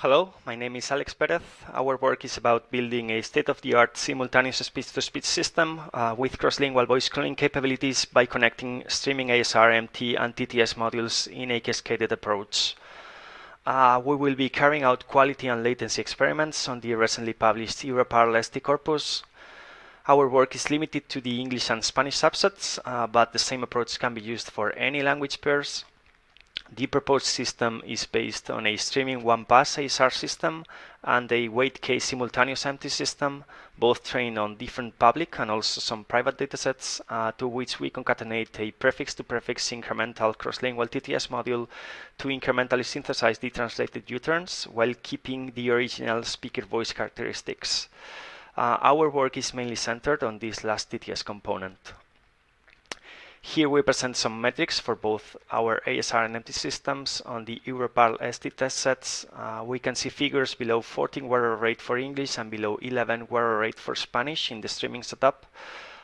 Hello, my name is Alex Perez. Our work is about building a state-of-the-art simultaneous speech-to-speech system uh, with cross-lingual voice cloning capabilities by connecting streaming ASR, MT, and TTS modules in a cascaded approach. Uh, we will be carrying out quality and latency experiments on the recently published Europarl ST corpus. Our work is limited to the English and Spanish subsets, uh, but the same approach can be used for any language pairs. The proposed system is based on a streaming one-pass ASR system and a wait-k simultaneous MT system, both trained on different public and also some private datasets, uh, to which we concatenate a prefix-to-prefix -prefix incremental cross-lingual TTS module to incrementally synthesize the translated U-turns while keeping the original speaker voice characteristics. Uh, our work is mainly centered on this last TTS component. Here we present some metrics for both our ASR and MT systems on the Europarl ST test sets. Uh, we can see figures below 14 error rate for English and below 11 error rate for Spanish in the streaming setup.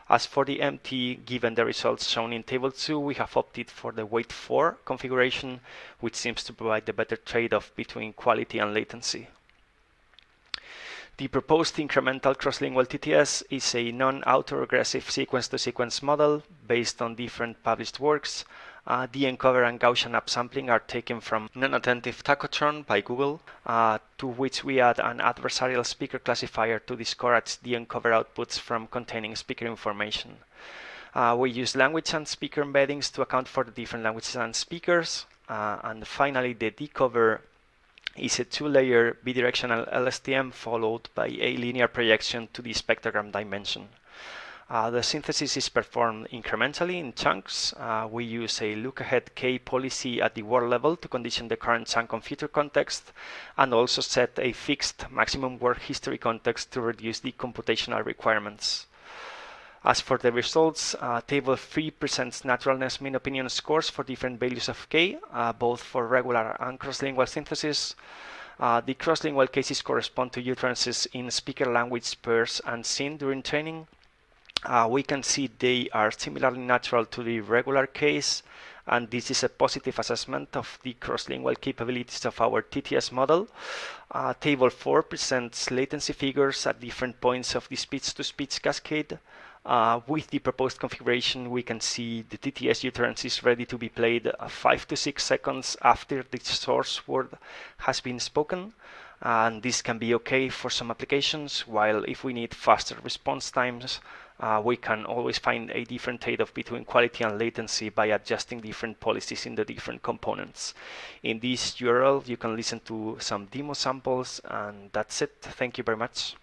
As for the MT, given the results shown in table 2, we have opted for the wait 4 configuration, which seems to provide the better trade-off between quality and latency. The proposed incremental cross-lingual TTS is a non-autoregressive sequence-to-sequence model based on different published works. Uh, the encoder and Gaussian upsampling are taken from non-attentive Tacotron by Google, uh, to which we add an adversarial speaker classifier to discourage the encoder outputs from containing speaker information. Uh, we use language and speaker embeddings to account for the different languages and speakers. Uh, and finally, the decoder is a two-layer bidirectional LSTM followed by a linear projection to the spectrogram dimension. Uh, the synthesis is performed incrementally in chunks. Uh, we use a look-ahead K policy at the word level to condition the current chunk on future context and also set a fixed maximum word history context to reduce the computational requirements. As for the results, uh, table 3 presents naturalness mean opinion scores for different values of k, uh, both for regular and cross-lingual synthesis. Uh, the cross-lingual cases correspond to utterances in speaker language pairs and seen during training. Uh, we can see they are similarly natural to the regular case, and this is a positive assessment of the cross-lingual capabilities of our TTS model. Uh, table 4 presents latency figures at different points of the speech-to-speech -speech cascade. Uh, with the proposed configuration, we can see the TTS utterance is ready to be played uh, 5 to 6 seconds after the source word has been spoken. And this can be okay for some applications, while if we need faster response times, uh, we can always find a different trade-off between quality and latency by adjusting different policies in the different components. In this URL, you can listen to some demo samples, and that's it. Thank you very much.